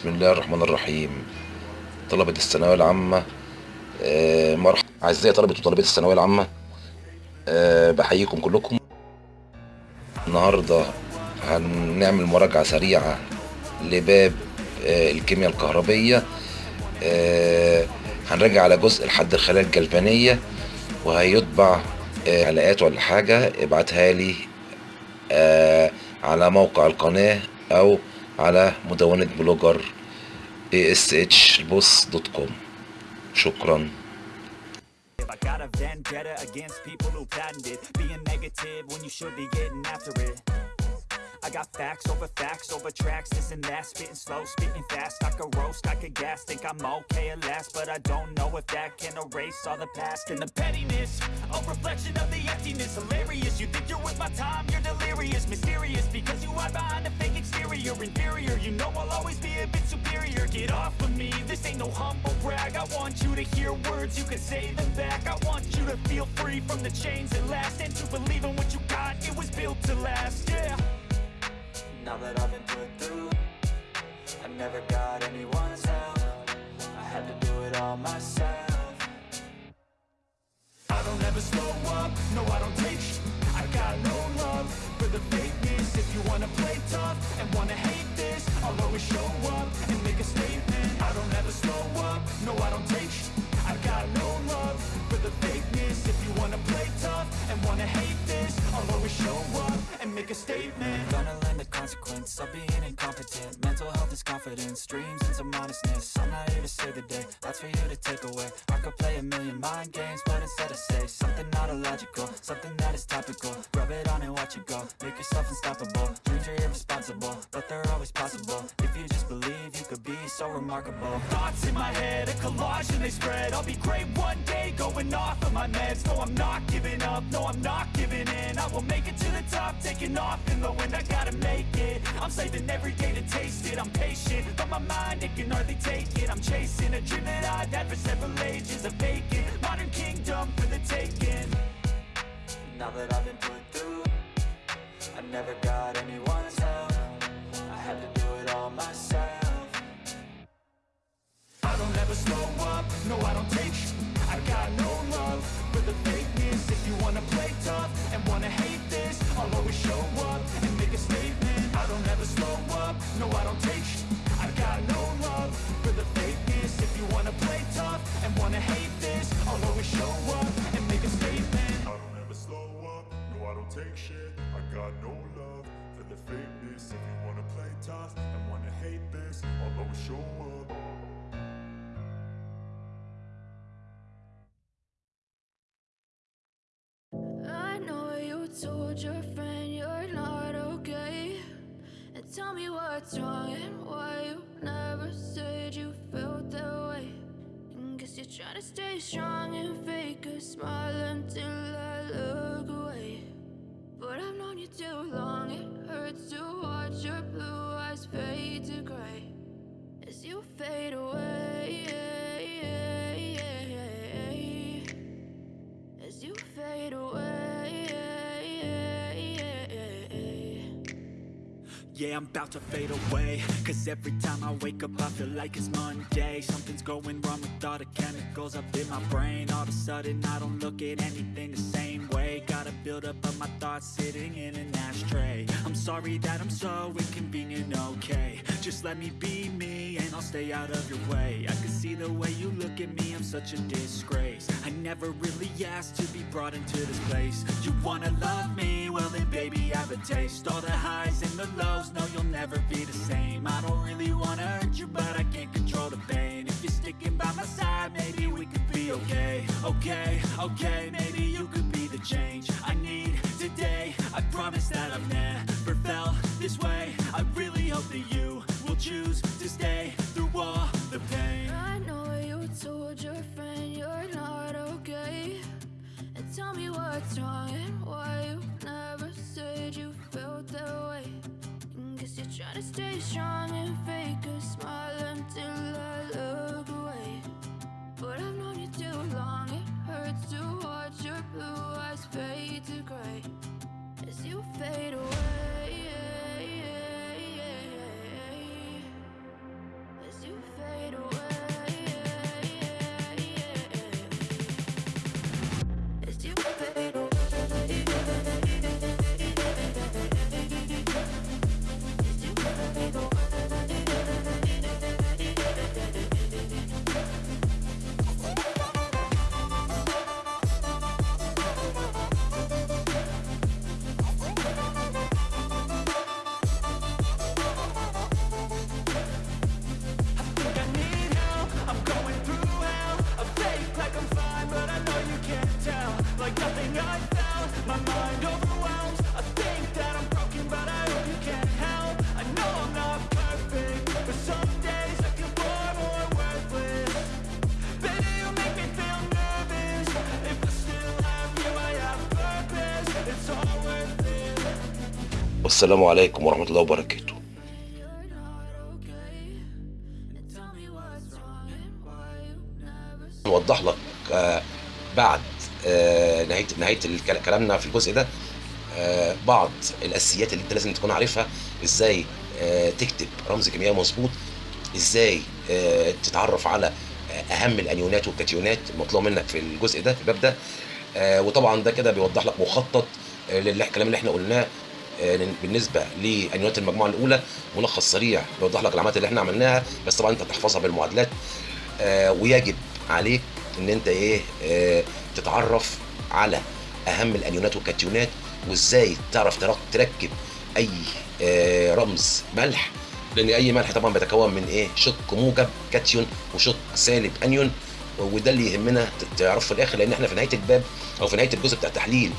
بسم الله الرحمن الرحيم. طلبة الثانوية العامة آه، مرحبا أعزائي طلبة وطالبات الثانوية العامة آه، بحييكم كلكم. النهاردة هنعمل مراجعة سريعة لباب آه، الكيمياء الكهربية. هنراجع على جزء الحد الخلايا الجلفانية وهيطبع حلقات ولا حاجة. ابعتها لي على موقع القناة أو على مدونة بلوجر ashboss.com شكرا I got a vendetta against people who patented Being negative when you should be getting after it I got facts over facts over tracks, this and that. Spitting slow, spitting fast, I could roast, I could gas Think I'm okay at last, but I don't know if that can erase all the past. And the pettiness, a reflection of the emptiness. Hilarious, you think you're worth my time, you're delirious. Mysterious, because you hide behind a fake exterior. Inferior, you know I'll always be a bit superior. Get off of me, this ain't no humble brag. I want you to hear words, you can say them back. I want you to feel free from the chains that last. And to believe in what you got, it was built to last, yeah Now that I've been put through. I never got anyone's help. I had to do it all myself. I don't ever slow up, no I don't take sh- I got no love for the fakeness. If you wanna play tough and wanna hate this I'll always show up and make a statement. I don't ever slow up, no I don't take sh- I got no love for the fakeness. If you wanna play tough and wanna hate this I'll always show up and make a statement consequence of being incompetent. Mental health is confidence, dreams and some I'm not here to save the day, that's for you to take away. I could play a million mind games, but instead I say Something not illogical, something that is topical. Rub it on and watch it go, make yourself unstoppable. Dreams are irresponsible, they're always possible. If you just believe, you could be so remarkable. Thoughts in my head, a collage and they spread. I'll be great one day, going off of my meds. No, I'm not giving up, no, I'm not giving in. I will make it to the top, taking off in the wind. I gotta make it, I'm saving every day to taste it. I'm patient, but my mind, it can hardly take it. I'm chasing a dream that I've had for several ages A vacant, modern kingdom for the taking. Now that I've been put through I never got anyone's help slow up, no I don't take sh- I got no love for the fakeness. If you wanna play tough and wanna hate this I'll always show up told your friend you're not okay. And tell me what's wrong and why you never said you felt that way. And Guess you're trying to stay strong and fake a Yeah, I'm about to fade away. Cause every time I wake up I feel like it's Monday. Something's going wrong with all the chemicals up in my brain. All of a sudden I don't look at anything the same way. Gotta build up of my thoughts sitting in an ashtray. I'm sorry that I'm so inconvenient, okay. Just let me be me and I'll stay out of your way. I can see the way you look at me, I'm such a disgrace. I never really asked to be brought into this place. You wanna love me? Well then baby I have a taste. All the highs and the lows, no you'll never be the same. I don't really wanna hurt you but I can't control the pain. If you're sticking by my side, maybe we could be okay. Okay, okay, maybe you could be the change I need today. I promise that I've never stay strong and fake a smile until I look away. But I've known you too long, it hurts to watch your blue eyes fade to gray. As you fade away والسلام عليكم ورحمة الله وبركاته. نوضح لك آه، بعد آه، نهاية نهاية كلامنا في الجزء ده آه، بعض الأساسيات اللي أنت لازم تكون عارفها إزاي تكتب رمز كيميائي مظبوط إزاي تتعرف على أهم الأنيونات والكاتيونات المطلوب منك في الجزء ده في الباب ده. وطبعا ده كده بيوضح لك مخطط للكلام اللي إحنا قلناه بالنسبة لانيونات المجموعة الأولى ملخص سريع بيوضح لك العمليات اللي إحنا عملناها بس طبعا أنت تحفظها بالمعادلات. آه، ويجب عليك إن أنت إيه آه، تتعرف على أهم الأنيونات والكاتيونات وإزاي تعرف ترك- تركب أي آه، رمز ملح لأن أي ملح طبعا بيتكون من إيه شق موجب كاتيون وشق سالب أنيون وده اللي يهمنا تعرفه في الآخر لأن إحنا في نهاية الباب أو في نهاية الجزء بتاع التحليل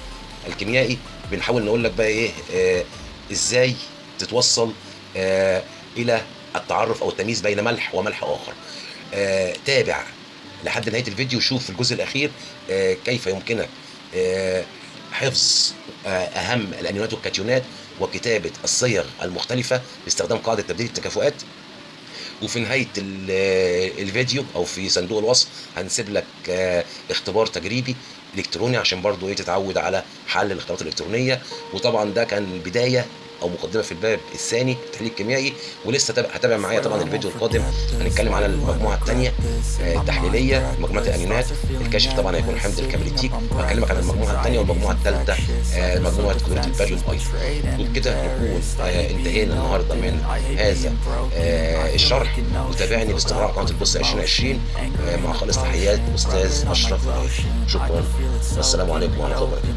الكيميائي بنحاول نقول لك بقى إيه آه إزاي تتوصل آه إلى التعرف أو التمييز بين ملح وملح آخر. آه تابع لحد نهاية الفيديو شوف في الجزء الأخير آه كيف يمكنك آه حفظ آه أهم الانيونات والكاتيونات وكتابة الصيغ المختلفة باستخدام قاعدة تبديل التكافؤات. وفي نهاية ال- الفيديو أو في صندوق الوصف هنسيب لك آه، اختبار تجريبي إلكتروني عشان برضو إيه تتعود على حل الاختبارات الإلكترونية. وطبعا ده كان البداية أو مقدمة في الباب الثاني التحليل الكيميائي ولسه تابع هتابع معايا طبعا الفيديو القادم. هنتكلم على المجموعة الثانية التحليلية مجموعة الانيونات الكاشف طبعا هيكون حمد الكبريتيك وهكلمك عن المجموعة الثانية والمجموعة الثالثة آه، مجموعة كلوريد الباريوم أيضا وبكده نكون آه، انتهينا النهارده من هذا آه، الشرح. وتابعني باستمرار قناة البص 2020 آه، مع خالص تحيات أستاذ أشرف. شكرا والسلام عليكم ورحمة الله وبركاته.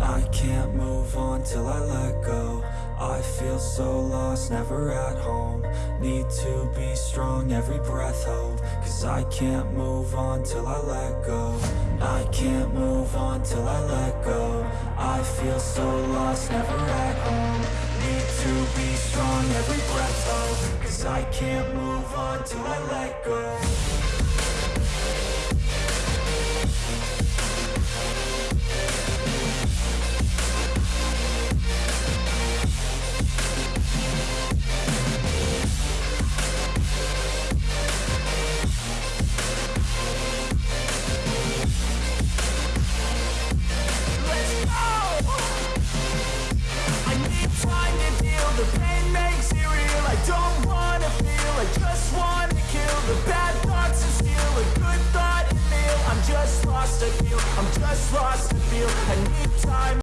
I can't move on. Till I let go. I feel so lost, never at home. Need to be strong, every breath hold. Cause I can't move on till I let go. I can't move on till I let go. I feel so lost, never at home. Need to be strong, every breath hold. Cause I can't move on till I let go feel I'm just lost, I feel I need time